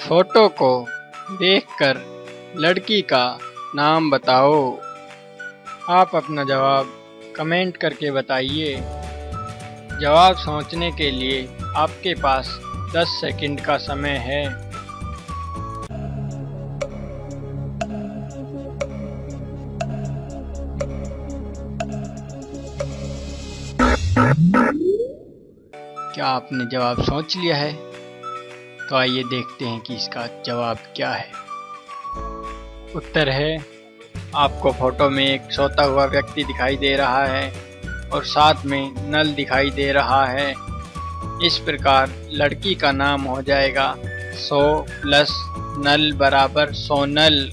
Photo को देखकर लड़की का नाम बताओ। आप अपना जवाब कमेंट करके बताइए। जवाब सोचने के लिए आपके पास 10 सेकंड का समय है। क्या आपने जवाब सोच लिया है? तो आइए देखते हैं कि इसका जवाब क्या है। उत्तर है, आपको फ़ोटो में एक सोता हुआ व्यक्ति दिखाई दे रहा है और साथ में नल दिखाई दे रहा है। इस प्रकार लड़की का नाम हो जाएगा सो प्लस नल बराबर सोनल